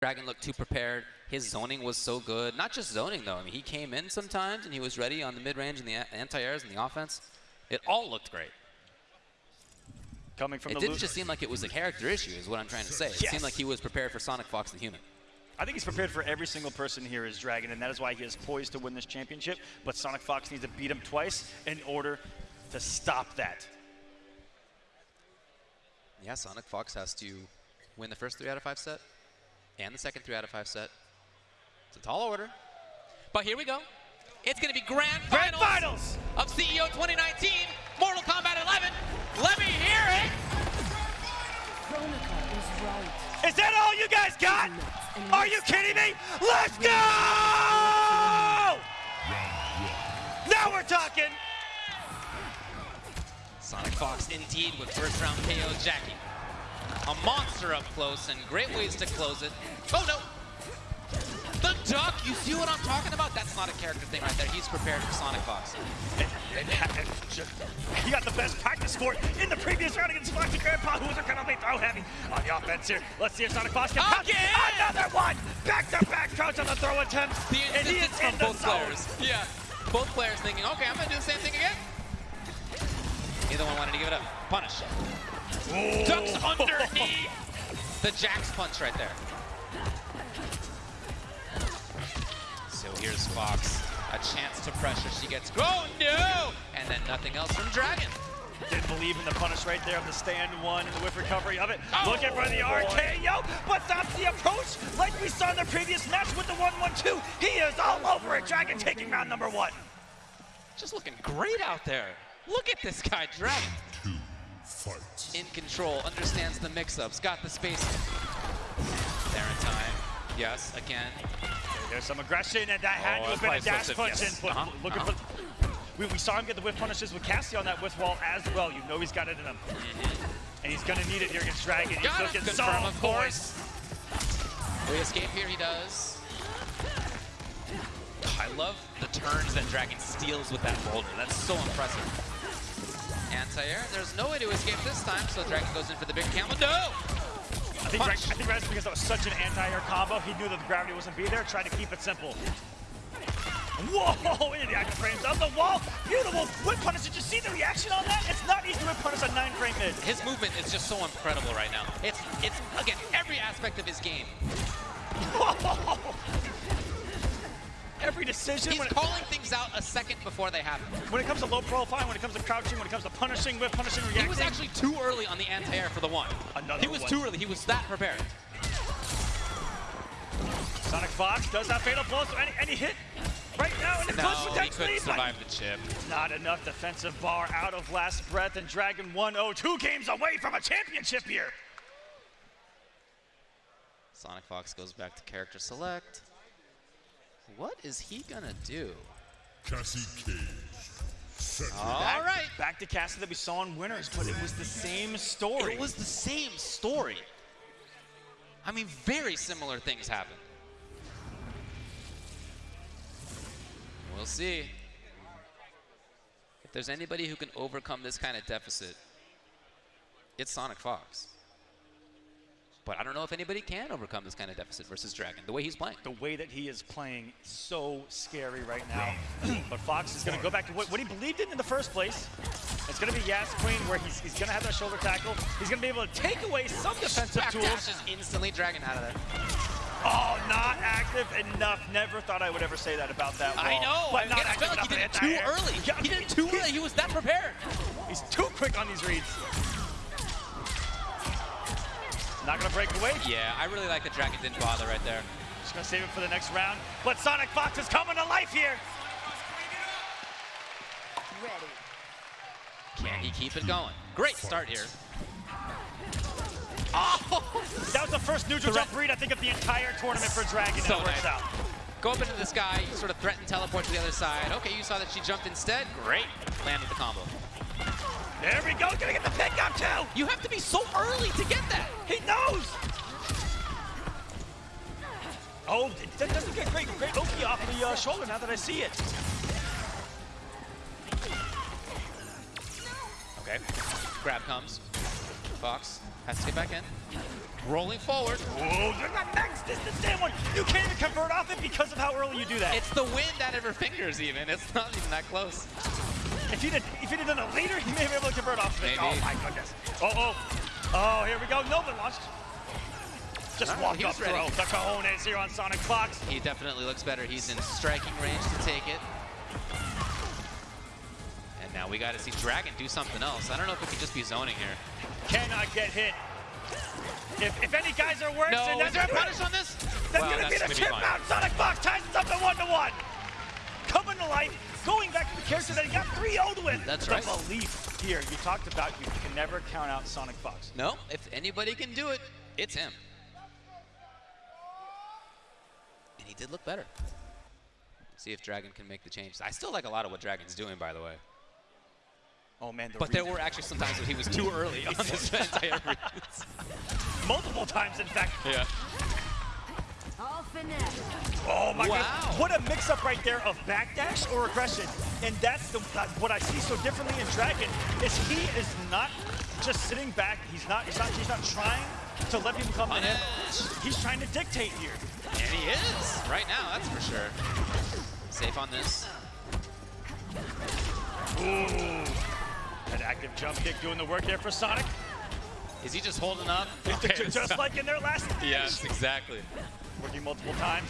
Dragon looked too prepared. His zoning was so good. Not just zoning, though. I mean, he came in sometimes and he was ready on the mid-range and the anti-airs and the offense. It all looked great. Coming from It didn't just seem like it was a character issue, is what I'm trying to say. It Yes. seemed like he was prepared for Sonic Fox the human. I think he's prepared for every single person here as Dragon, and that is why he is poised to win this championship. But Sonic Fox needs to beat him twice in order to stop that. Yeah, Sonic Fox has to win the first three out of five set and the second three out of five set. It's a tall order. But here we go. It's going to be grand Grand finals, finals! of CEO 2019, Mortal Kombat 11. Let me hear it. Is right. Is that all you guys got? Are you kidding me? Let's go! Now we're talking. Sonic Fox indeed with first round KO Jackie. A monster up close and great ways to close it. Oh no! The duck, you see what I'm talking about? That's not a character thing right there. He's prepared for Sonic Fox. He got the best practice for it in the previous round against Foxy Grandpa, going to be throw heavy on the offense here. Let's see if Sonic Fox can. Again! Another one! Back-to-back crouch on the throw attempt. The and he is from both players. Yeah, both players thinking, okay, I'm gonna do the same thing again. Neither one wanted to give it up. Punish. Ducks underneath. The Jax punch right there. So here's Fox. A chance to pressure. She gets, oh no! And then nothing else from Dragon. Didn't believe in the punish right there of the stand one and the whiff recovery of it. Oh, Looking for the boy. RKO, but that's the approach like we saw in the previous match with the 1-1-2. He is all over it. Dragon taking round number one. Just looking great out there. Look at this guy, Dragon. Two, fight. In control, understands the mix-ups, got the space. There in time. Yes, again. There's some aggression, and that had Oh, to have been a dash punch in. yes. But Uh-huh, Looking for. We, we saw him get the whiff punishes with Cassie on that whiff wall as well. You know he's got it in him. And he's going to need it here against Dragon. He's Got looking Confirm, so of course. We escape here? He does. I love the turns that Dragon steals with that boulder. That's so impressive. Anti-air. There's no way to escape this time, so Dragon goes in for the big camel. No! I think, Punch. I think that's because that was such an anti-air combo. He knew that the gravity wasn't be there, tried to keep it simple. Whoa, into the active frames of the wall. Beautiful whip punish. Did you see the reaction on that? It's not easy to whip punish a nine frame mid. His movement is just so incredible right now. It's, it's again, every aspect of his game. Every decision He's when it, calling things out a second before they happen. when it comes to low profile, when it comes to crouching, when it comes to punishing, whip punishing, reacting. He was actually too early on the anti-air for the one. Another he was one. too early. He was that prepared. Sonic Fox does have fatal blow, so any, any hit right now, and it No, he potentially, couldn't but survive the chip. not enough defensive bar out of last breath, and Dragon 1-0, two games away from a championship here. Sonic Fox goes back to character select. What is he gonna do? Cassie Cage. Set. All Back, right. Back to Cassie that we saw in Winners, but it was the same story. It was the same story. I mean, very similar things happened. We'll see. If there's anybody who can overcome this kind of deficit, it's Sonic Fox. But I don't know if anybody can overcome this kind of deficit versus Dragon, the way he's playing. the way that he is playing so scary right now. but Fox is going to go back to what, what he believed in in the first place. It's going to be Yas Queen where he's, he's going to have that shoulder tackle. He's going to be able to take away some defensive Back tools. dashes instantly Dragon out of there. Oh, not active enough. Never thought I would ever say that about that wall. I know. But not Again, I felt like he did it too early. He did it too early. He was that prepared. He's too quick on these reads. Not going to break away. Yeah, I really like the Dragon didn't bother right there. Just going to save it for the next round. But Sonic Fox is coming to life here. Ready. Can he keep it going? Great start here. Oh! That was the first neutral jump read, I think, of the entire tournament for Dragon. So it works nice. out. Go up into the sky, you sort of threaten teleport to the other side. Okay, you saw that she jumped instead. Great. Landed the combo. There we go. Gonna get the pickup too. You have to be so early to get that. He knows. Oh, that doesn't get great, great Oki off the uh, shoulder now that I see it. Okay. Grab comes. Fox has to get back in. Rolling forward. Whoa, you're not max distance, damn one. You can't even convert off it because of how early you do that. It's the wind out of her fingers even. It's not even that close. If he'd, have, if he'd have done it later, he may have been able to convert off of it. Maybe. Oh my goodness. Oh, oh. Oh, here we go. Nova launched. Just Alright, walked up ready. throw. The cojones here on Sonic Fox. He definitely looks better. He's in striking range to take it. And now we got to see Dragon do something else. I don't know if it could just be zoning here. Cannot get hit. If, if any guys are worse, No, then is there a punish on this? That's Wow, gonna be the chip out. Sonic Fox ties it up to one to one. Coming to life, going back to the character that he got 3 0 with. That's the right. belief here. You talked about you can never count out Sonic Fox. No, if anybody can do it, it's him. And he did look better. See if Dragon can make the change. I still like a lot of what Dragon's doing, by the way. Oh man, the But there were actually some times when he was too early on this entire multiple times, in fact. Yeah. Oh my Wow. god! What a mix-up right there of backdash or aggression, and that's the what I see so differently in Dragon is he is not just sitting back. He's not. He's not. He's not trying to let people come to him. He's trying to dictate here. And he is, right now, that's for sure. Safe on this. Ooh, that active jump kick doing the work there for Sonic. Is he just holding up? just like in their last match. Yes, exactly. Working multiple times.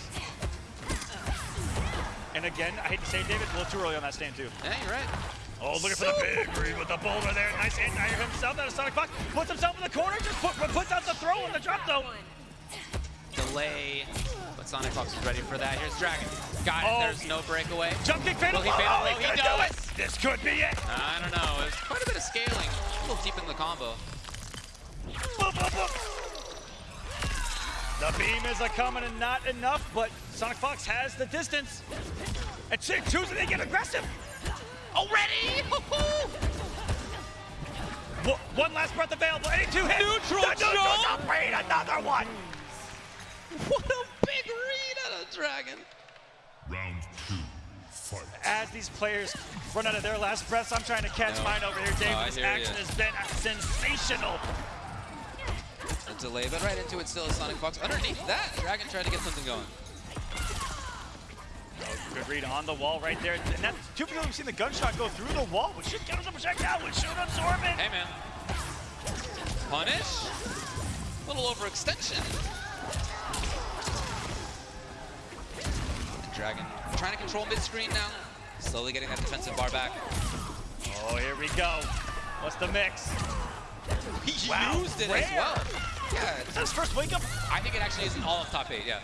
And again, I hate to say it, David, a little too early on that stand too. Yeah, you're right. Oh, looking for the big read with the boulder there. Nice anti himself out of Sonic Fox. Puts himself in the corner, just put, puts out the throw on the drop though. Delay. But Sonic Fox is ready for that. Here's Dragon. Got it. Oh. There's no breakaway. Jump kick fatal. Fatal? Oh, he gonna do do it? it. This could be it. I don't know. There's quite a bit of scaling. A little deep in the combo. Boop, boop, boop. The beam is a coming and not enough, but Sonic Fox has the distance. And Chick choosing to get aggressive. Already? One last breath available. Any two hits. Neutral the neutral jump. jump read, another one. what a big read out of Dragon. Round two. Fight. As these players run out of their last breaths, I'm trying to catch No. mine over here, Dave. Oh, this action ya. has been sensational. Delay, but right into it still is Sonic Fox. Underneath that, Dragon tried to get something going. Oh, good read on the wall right there. And that's two people have seen the gunshot go through the wall. Would should get us a projectile. Would shoot absorb it. Hey, man. Punish. A little overextension. Dragon trying to control mid-screen now. Slowly getting that defensive bar back. Oh, here we go. What's the mix? He Wow, used it rare. as well. Yeah, Is that his first wake up? I think it actually isn't all of top eight, yeah.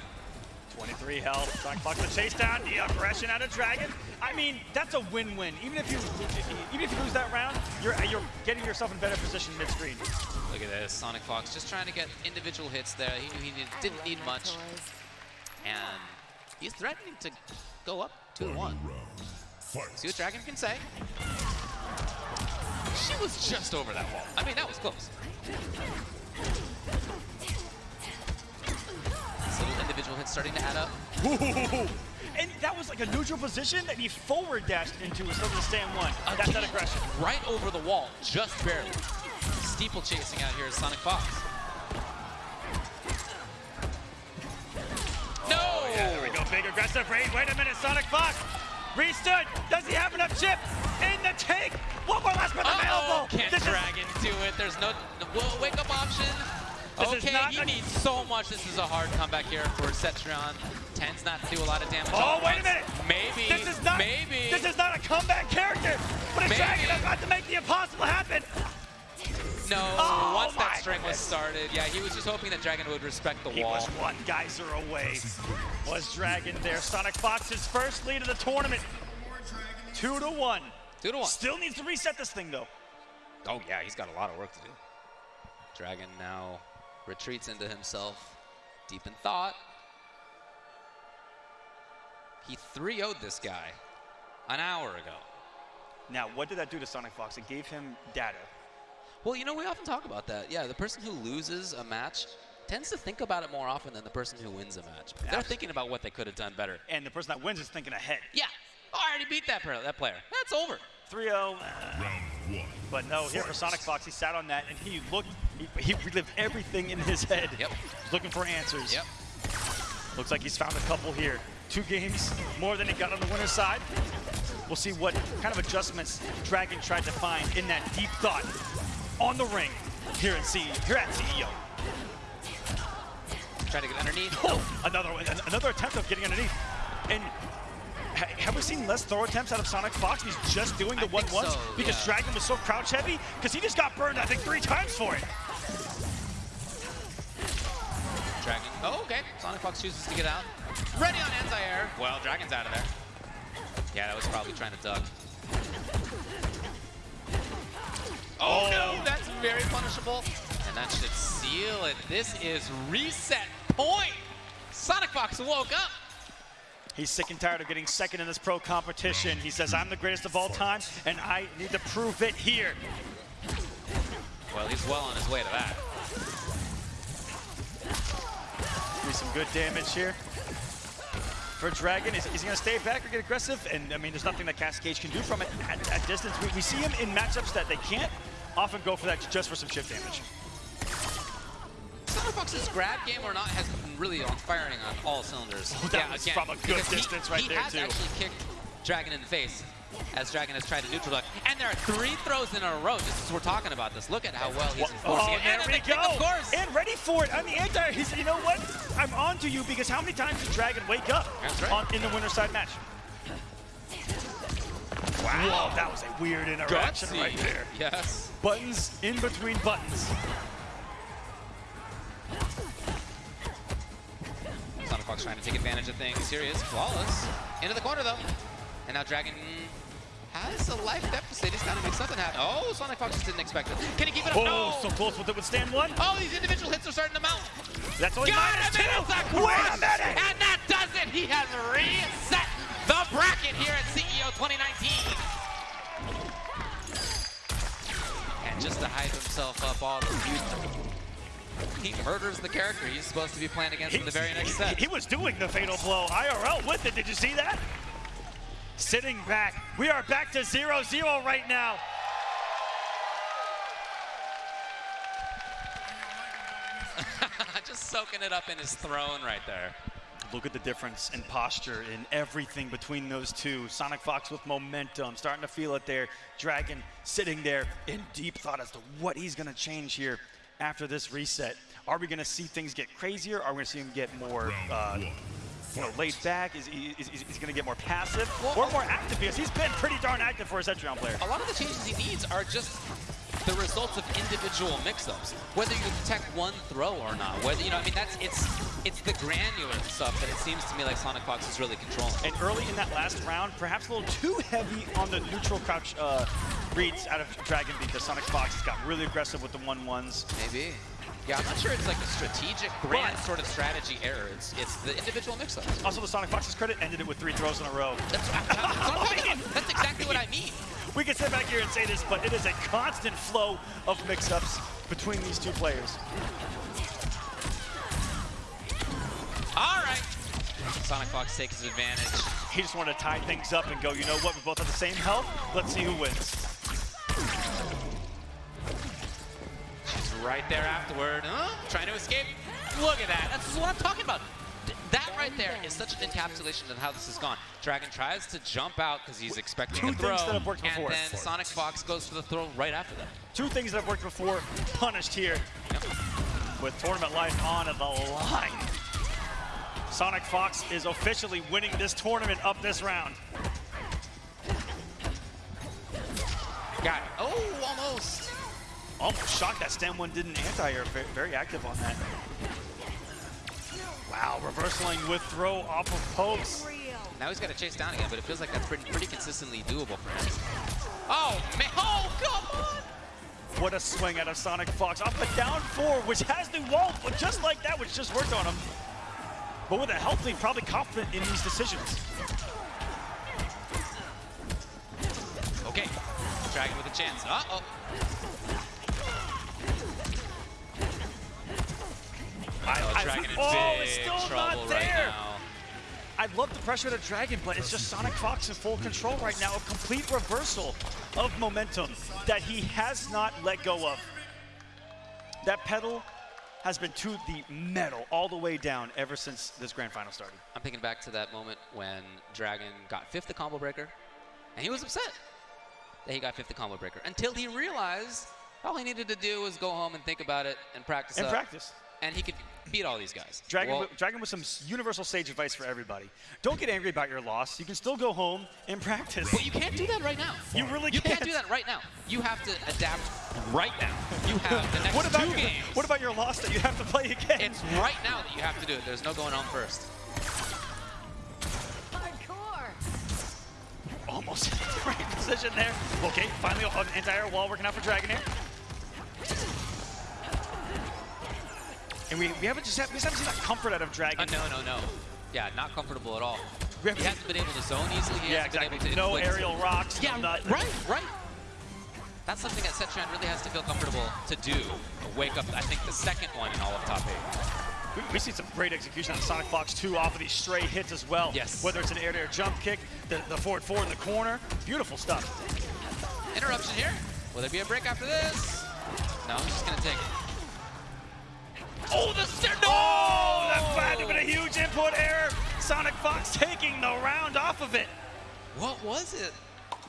23 health. Sonic Fox the chase down. The aggression out of Dragon. I mean, that's a win-win. Even if you even if you lose that round, you're you're getting yourself in better position mid-screen. Look at this, Sonic Fox just trying to get individual hits there. He knew he need, didn't need much, and he's threatening to go up two to one. round. See what Dragon can say. She was just over that wall. I mean, that was close. This little individual hit starting to add up. Ooh. And that was like a neutral position that he forward dashed into instead of the stand one. That's that Again, aggression. Right over the wall, just barely. Steeple chasing out here is Sonic Fox. No! Oh, Yeah, there we go. Big aggressive raid. Wait a minute, Sonic Fox. Restood. Does he have enough chip in the tank? One more last breath Uh-oh, available. can't This is- Dragon do it. There's no, wake up option. This okay, he a- needs so much. This is a hard comeback here for Cetrion. Tends not to do a lot of damage. Oh, wait a minute. Maybe. This is not. Maybe. This is not a comeback character, but a Maybe. dragon about to make the impossible happen. no. Oh, once that string was started, yeah, he was just hoping that Dragon would respect the He wall. was one geyser away. Was Dragon there? Sonic Fox's first lead of the tournament. Two to one. Two to one. Still needs to reset this thing though. Oh yeah, he's got a lot of work to do. Dragon now retreats into himself, deep in thought. He 3 0'd this guy an hour ago. Now, what did that do to Sonic Fox? It gave him data. Well, you know, we often talk about that. Yeah, the person who loses a match tends to think about it more often than the person who wins a match. They're thinking about what they could have done better. And the person that wins is thinking ahead. Yeah, oh, I already beat that player. That's over. 3-0. uh, Round one. But no, here for Sonic Fox, he sat on that and he looked He, he relived everything in his head. Yep. Looking for answers. Yep. Looks like he's found a couple here. Two games, more than he got on the winner's side. We'll see what kind of adjustments Dragon tried to find in that deep thought on the ring here in C here at CEO. Trying to get underneath. Oh, another one, another attempt of getting underneath. And ha- have we seen less throw attempts out of Sonic Fox? He's just doing the I one ones so, because yeah. Dragon was so crouch heavy because he just got burned I think three times for it. Dragon. Oh, okay. Sonic Fox chooses to get out. Ready on anti-air. Well, Dragon's out of there. Yeah, that was probably trying to duck. Oh, oh. no, that's very punishable. And that should seal it. This is reset point. Sonic Fox woke up. He's sick and tired of getting second in this pro competition. He says, I'm the greatest of all time, and I need to prove it here. Well, he's well on his way to that. Do some good damage here. For Dragon, is, is he going to stay back or get aggressive? And I mean, there's nothing that Cascade can do from it at, at distance. We, we see him in matchups that they can't often go for that just for some chip damage. Sonic Fox's grab game or not has been really on firing on all cylinders. Oh, that was from a good because he- distance right he there, has too. actually kicked Dragon in the face as Dragon has tried to neutral duck. And there are three throws in a row, just as we're talking about this. Look at how well he's Oh, enforcing it. there And we the kick. Of course. And ready for it. On the anti, he's, you know what? I'm on to you because how many times did Dragon wake up right. on, in the winner's side match? Wow, that was a weird interaction Gutsy. right there. Yes. Buttons in between buttons. Trying to take advantage of things. Here he is, flawless. Into the corner though. And now Dragon has a life deficit. He's got to make something happen. Oh, Sonic Fox just didn't expect it. Can he keep it up? Oh, no. so close with it would stand one. Oh, these individual hits are starting to mount. That's only Got minus two. Wait a minute. And that does it. He has reset the bracket here at CEO 2019. And just to hype himself up all the he murders the character he's supposed to be playing against in the very next set. He, he was doing the fatal blow IRL with it. Did you see that? Sitting back. We are back to 0-0 right now. just soaking it up in his throne right there. Look at the difference in posture in everything between those two. Sonic Fox with momentum, starting to feel it there. Dragon sitting there in deep thought as to what he's going to change here after this reset. Are we going to see things get crazier? Are we going to see him get more, uh, you know, laid back? Is he, is, is he going to get more passive or more active? Because he's been pretty darn active for a century round player. A lot of the changes he needs are just the results of individual mix-ups. Whether you detect one throw or not. Whether you know, I mean, that's it's it's the granular stuff that it seems to me like Sonic Fox is really controlling. And early in that last round, perhaps a little too heavy on the neutral crouch uh, reads out of Dragon because Sonic Fox has got really aggressive with the one-ones. Maybe. Yeah, I'm not sure it's like a strategic, grand But- sort of strategy error. It's it's the individual mix-ups. Also, the Sonic Fox's credit ended it with three throws in a row. That's, that's what I'm talking about. That's exactly what I mean. We can sit back here and say this, but it is a constant flow of mix-ups between these two players. All right. Sonic Fox takes his advantage. He just wanted to tie things up and go, you know what, we both have the same health. Let's see who wins. Right there afterward. Huh? Trying to escape. Look at that. That's what I'm talking about. That right there is such an encapsulation of how this has gone. Dragon tries to jump out because he's expecting Two a throw. things that have worked before. And then Sonic Fox goes for the throw right after that. Two things that have worked before, punished here with tournament life on the line. Sonic Fox is officially winning this tournament up this round. Got it. Oh, almost. Almost shocked that Stem 1 didn't anti-air. Ve- Very active on that. Wow, reversaling with throw off of pokes. Now he's got to chase down again, but it feels like that's pretty, pretty consistently doable for him. Oh, man. Oh, come on. What a swing out of Sonic Fox off the down four, which has the wall, but just like that, which just worked on him. But with a health lead, probably confident in these decisions. Okay. Dragon with a chance. Uh-oh. I, Oh, I- Dragon in oh, it's still not there. now. I love the pressure of the Dragon, but it's just Sonic Fox in full control right now. A complete reversal of momentum that he has not let go of. that pedal has been to the metal all the way down ever since this grand final started. I'm thinking back to that moment when Dragon got fifth the combo breaker, and he was upset that he got fifth the combo breaker until he realized all he needed to do was go home and think about it and practice. And up, practice. And he could beat all these guys. Dragon, Well, with, Dragon with some universal sage advice for everybody. Don't get angry about your loss. You can still go home and practice. But you can't do that right now. You really You can't. can't do that right now. You have to adapt right now. You have the next What about two your, games. what about your loss that you have to play again? It's right now that you have to do it. There's no going home first. Hardcore. almost in the right position there. Okay, finally an entire wall working out for Dragon here. And we, we haven't just we just haven't seen that comfort out of Dragon. Uh, no, no, no. Yeah, not comfortable at all. He hasn't been able to zone easily. He yeah, hasn't exactly. been able to No aerial rocks. Yeah, no nothing. right, right. That's something that Cetrion really has to feel comfortable to do. Wake up, I think, the second one in all of top eight. We, we see some great execution on Sonic Fox 2 off of these stray hits as well. Yes. Whether it's an air-to-air jump kick, the, the forward four in the corner. Beautiful stuff. Interruption here. Will there be a break after this? No, I'm just gonna take it. Oh, the stair! No! Oh, that had to been a huge input error. Sonic Fox taking the round off of it. What was it?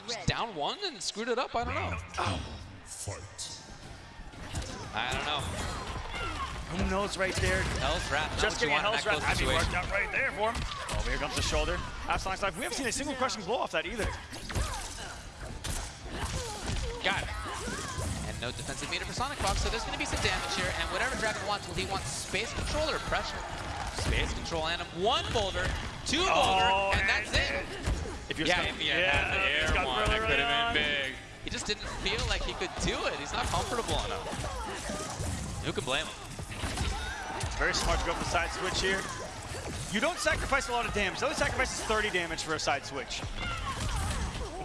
Just down one and screwed it up. I don't know. Fight. I don't know. Who knows right there? Hell's Wrath. Just what you getting a Hell's Wrath. close I mean, situation. worked out right there for him. Oh, here comes the shoulder. Absolute Life. We haven't seen a single crushing blow off that either. Got it. And no defensive meter for Sonic Fox, so there's going to be some damage here. And whatever Dragon wants, will he want space control or pressure? Space control and one boulder, two oh, boulder, Oh, and that's it. If you're Yeah, stuck- if he had had the he's air one, really, that could have been big. He just didn't feel like he could do it. He's not comfortable enough. Who can blame him? Very smart to go for the side switch here. You don't sacrifice a lot of damage. The other sacrifice is 30 damage for a side switch.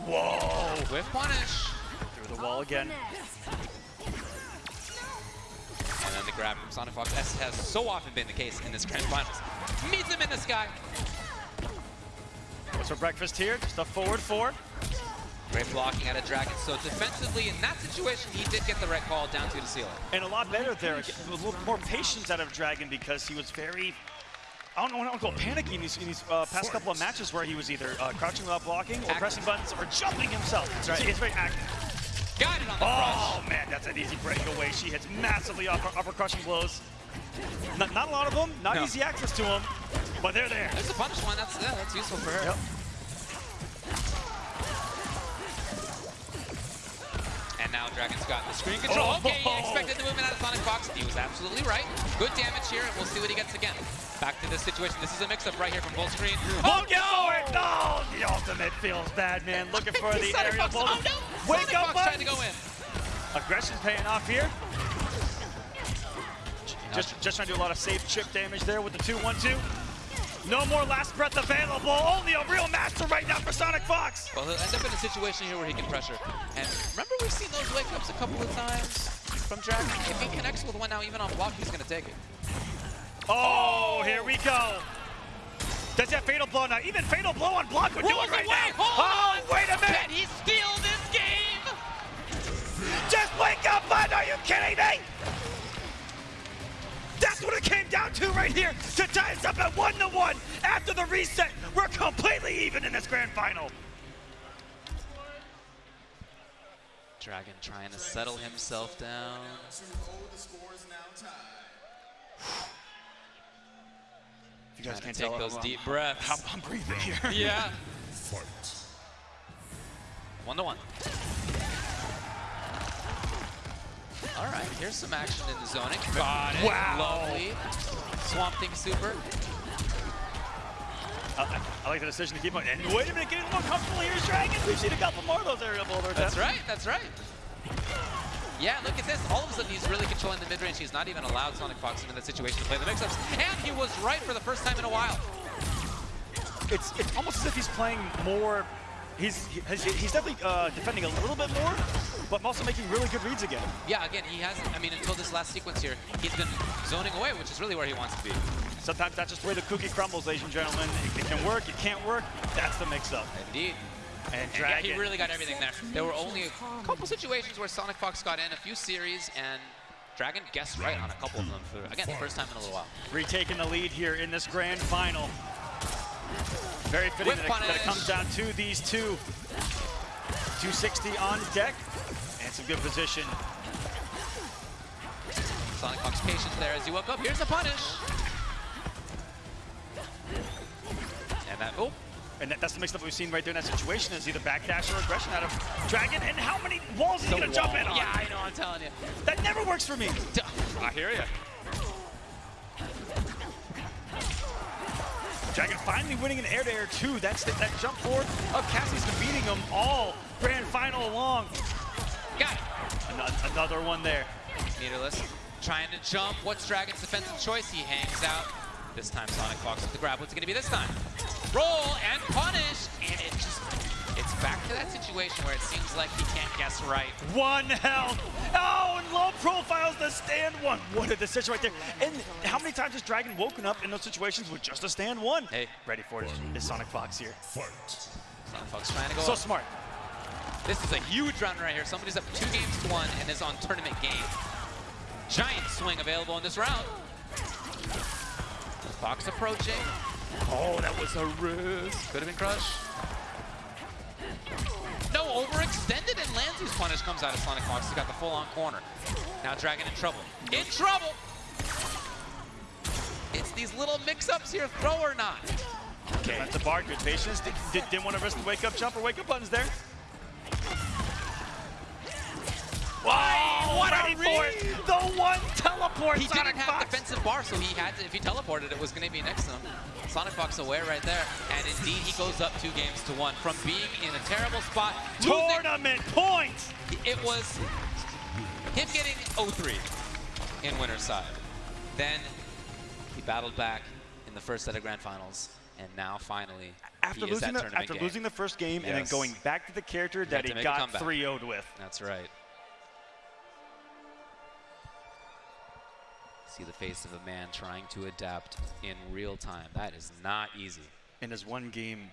Whoa! With punish. Through the wall again. The grab from Sonic Fox, as has so often been the case in this Grand Finals. Meets him in the sky. What's for breakfast here? Just a forward four. Great blocking out of Dragon. So defensively, in that situation, he did get the right call down to the ceiling. And a lot better there. A little more patience out of Dragon because he was very, I don't know what I want to call it, panicky in these, in these uh, past couple of matches where he was either uh, crouching without blocking or Active. pressing buttons or jumping himself. That's right. He's very active. Oh, man, that's an easy breakaway. She hits massively upper, upper crushing blows. Not, not a lot of them, not No. easy access to them, but they're there. There's a punish one. That's yeah, that's useful for her. Yep. And now Dragon's got the screen control. Oh. Okay, he expected the movement out of Sonic Fox. He was absolutely right. Good damage here, and we'll see what he gets again. Back to this situation. This is a mix-up right here from full screen. Oh, no! it- No! The ultimate feels bad, man. Looking for the Sonic aerial Fox. Oh no! Wake Sonic up, Fox bud. tried to go in. Aggression's paying off here. Just, just trying to do a lot of safe chip damage there with the 2-1-2. No more last breath available. Only a real master right now for Sonic Fox. Well, he'll end up in a situation here where he can pressure. And remember, we've seen those wake ups a couple of times from Dragon. If he connects with one now, even on block, he's going to take it. Oh, here we go. Does that fatal blow now? Even fatal blow on block would do Rolls it right away. now. Hold oh, wait a minute. Can he steal this wake up, bud! Are you kidding me? That's what it came down to right here. To tie us up at one to one after the reset. We're completely even in this grand final. Dragon trying to settle himself down. If you guys can't take tell, those I'm, deep I'm, breaths. I'm breathing here. Yeah. Fight. One to one. Here's some action in the zoning. Got it. Wow. Lovely. Swamp Thing Super. I, I- I like the decision to keep on. And wait a minute, getting a little comfortable here, Dragon. We've seen a couple more of those aerial boulders. That's attempts. right, that's right. Yeah, look at this. All of a sudden, he's really controlling the mid-range. He's not even allowed Sonic Fox into that situation to play the mix-ups. And he was right for the first time in a while. It's, it's almost as if he's playing more. He's, he- he's, he's definitely uh, defending a little bit more, but also making really good reads again. Yeah, again, he hasn't, I mean, until this last sequence here, he's been zoning away, which is really where he wants to be. Sometimes that's just where the cookie crumbles, ladies and gentlemen. It, it can work, it can't work. That's the mix-up. Indeed. And And yeah, he really got everything there. There were only a couple situations where Sonic Fox got in, a few series, and Dragon guessed right on a couple of them for, again, the first time in a little while. Retaking the lead here in this grand final. Very fitting that it, that it comes down to these two. 260 on deck and some good position. Sonic Fox patience there as he woke up. Here's the punish. And that, oh, And that, that's the mix-up we've seen right there in that situation is either backdash or aggression out of Dragon. And how many walls is he gonna jump in on? Yeah, I know, I'm telling you. That never works for me. I hear you. Dragon finally winning an air-to-air too. That's the, that jump forward of Cassie's been beating them all grand final along. Got it. Ano- Another one there. Meterless trying to jump. What's Dragon's defensive choice? He hangs out. This time Sonic Fox with the grab. What's it gonna be this time? Roll and punish. And it just, it's back to that situation where it seems like he can't guess right. One health. Oh, and low profiles the stand one. What a decision right there. And how many times has Dragon woken up in those situations with just a stand one? Hey. Ready for it is Sonic Fox here. Fight. Sonic Fox trying to go So up. smart. This is a huge round right here. Somebody's up two games to one and is on tournament game. Giant swing available in this round. Fox approaching. Oh, that was a risk. Could have been crushed. No, overextended and lands his punish comes out of Sonic Fox. He's got the full-on corner. Now Dragon in trouble. In trouble! It's these little mix-ups here, throw or not. Okay. That's a bar. Good patience. Did, did, didn't want to risk the wake up jump or wake up buttons there. Wow! what a ready for it. read! The one teleport. He Sonic didn't have Fox. defensive bar, so he had to, if he teleported, it was going to be next to him. Sonic Fox aware right there. And indeed, he goes up two games to one. From being in a terrible spot, losing, Tournament points. it was him getting 0-3 in winner's side. Then he battled back in the first set of grand finals. And now finally, After he is losing that the after game. losing the first game and then going back to the character that he got 3-0'd with. That's right. See the face of a man trying to adapt in real time. That is not easy. And his one game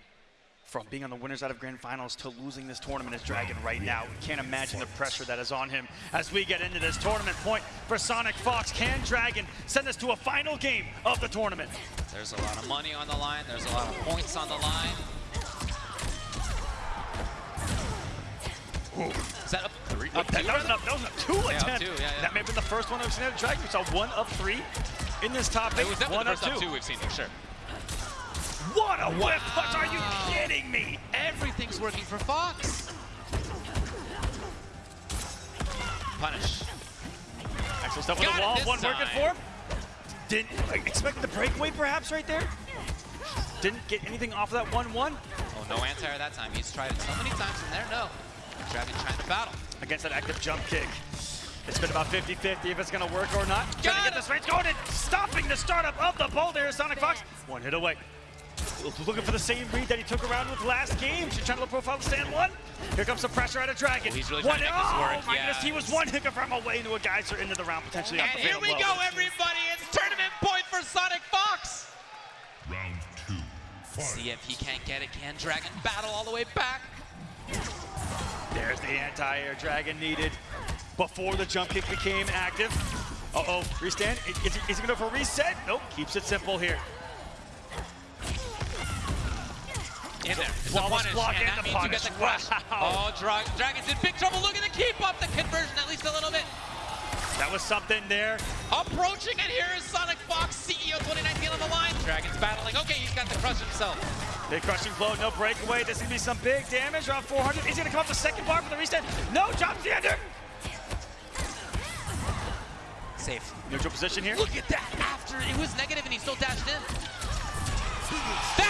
from being on the winners out of grand finals to losing this tournament as Dragon right now. We can't imagine the pressure that is on him as we get into this tournament point for Sonic Fox. Can Dragon send us to a final game of the tournament? There's a lot of money on the line. There's a lot of points on the line. Is that up three? Up That, two? that was up, that was up two up attempt. two, yeah, yeah. That may have been the first one I've seen out of Dragon. We saw one up three in this top eight. It was one up first up two. two we've seen for sure. What a whip punch! Are you kidding me? Everything's working for Fox. Punish. Excellent stuff on Got the wall. One working for him. Didn't expect the breakaway perhaps right there. Didn't get anything off of that 1-1. Oh, no anti-air that time. He's tried it so many times in there. No. Dragon trying to battle. Against that active jump kick. It's been about 50-50 if it's gonna work or not. Trying to Got get him. this range going and stopping the startup of the boulder here, Sonic Fox. One hit away. Looking for the same read that he took around with last game. She's trying to look profile stand one. Here comes the pressure out of Dragon. Oh, he's really one, trying to make this oh work, my goodness, he was yes. one hiccup from away into a geyser into the round, potentially And off the here we blow. go, everybody. It's tournament point for Sonic Fox. Round two. Fight. See if he can't get it. Can Dragon battle all the way back? There's the anti-air Dragon needed before the jump kick became active. Uh-oh, restand. Is, he- is he gonna go for a reset? Nope, keeps it simple here. In there. It's a punish, block and and the means you get the crush. Wow. Oh, Dra Dragon's in big trouble looking to keep up the conversion at least a little bit. That was something there. Approaching, and here is Sonic Fox, CEO 2019 on the line. Dragon's battling. Okay, he's got the crush himself. Big crushing blow, no breakaway. This is gonna be some big damage. Around 400. He's gonna come up the second bar for the reset? No, the ender. Safe. Neutral position here. Look at that. After it was negative and he still dashed in. That